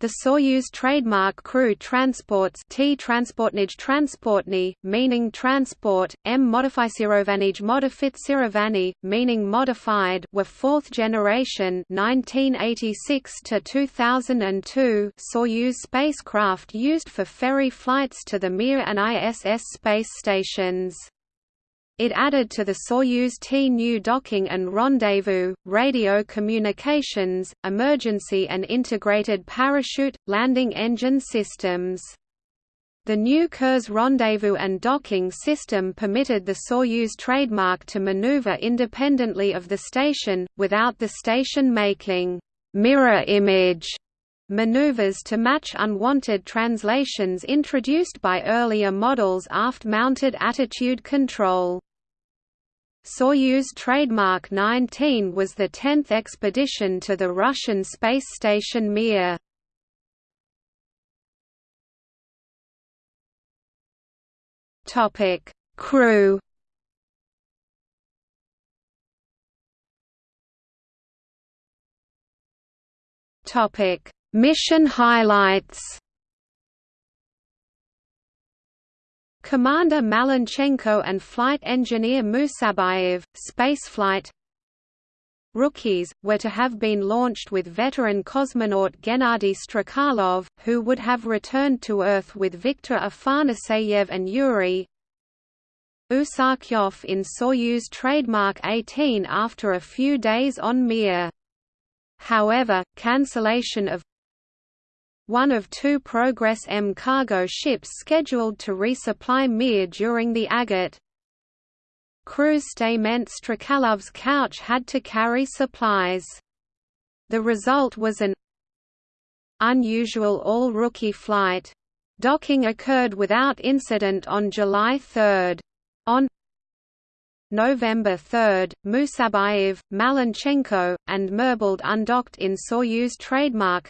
The Soyuz trademark crew transports T transportnij transportny, meaning transport, M modificerovanyj modifitsirovany, meaning modified were fourth generation 1986 to 2002 Soyuz spacecraft used for ferry flights to the Mir and ISS space stations. It added to the Soyuz T-new docking and rendezvous, radio communications, emergency and integrated parachute, landing engine systems. The new Kurs rendezvous and docking system permitted the Soyuz trademark to maneuver independently of the station, without the station making mirror image maneuvers to match unwanted translations introduced by earlier models aft-mounted attitude control. Soyuz trademark 19 was the 10th expedition to the Russian space station Mir. Topic: Crew. Topic: Mission highlights. Commander Malenchenko and flight engineer Musabayev, spaceflight Rookies, were to have been launched with veteran cosmonaut Gennady Strekalov, who would have returned to Earth with Viktor Afanaseyev and Yuri Usakyov in Soyuz trademark 18 after a few days on Mir. However, cancellation of one of two Progress M cargo ships scheduled to resupply Mir during the agate. Crew's stay meant Strekalov's couch had to carry supplies. The result was an unusual all-rookie flight. Docking occurred without incident on July 3. On November 3, Musabayev, Malenchenko, and Merbold undocked in Soyuz trademark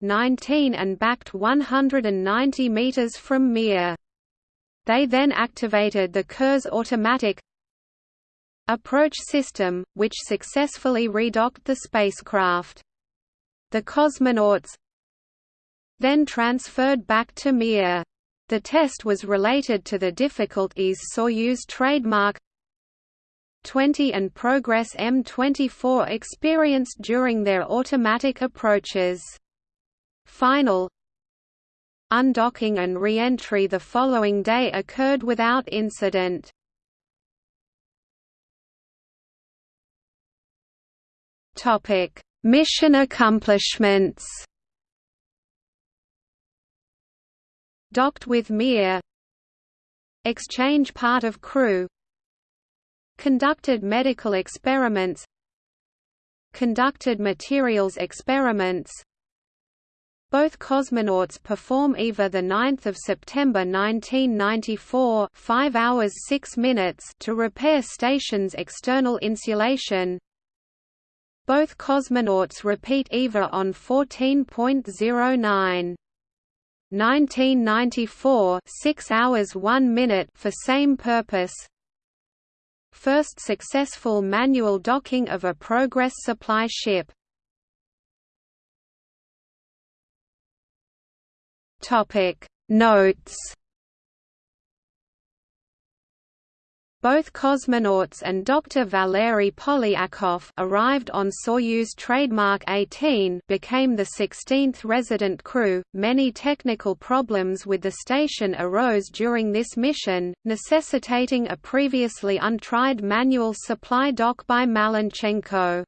19 and backed 190 meters from Mir. They then activated the Kurs automatic approach system, which successfully redocked the spacecraft. The cosmonauts then transferred back to Mir. The test was related to the difficulties Soyuz trademark 20 and Progress M24 experienced during their automatic approaches. Final undocking and re-entry the following day occurred without incident. Mission accomplishments. Docked with Mir. Exchange part of crew. Conducted medical experiments. Conducted materials experiments both cosmonauts perform EVA the 9th of September 1994 5 hours 6 minutes to repair station's external insulation. Both cosmonauts repeat EVA on 14.09. 1994 6 hours 1 minute for same purpose First successful manual docking of a Progress supply ship Topic Notes Both cosmonauts and Dr. Valery Polyakov arrived on Soyuz trademark 18 became the 16th resident crew. Many technical problems with the station arose during this mission, necessitating a previously untried manual supply dock by Malenchenko.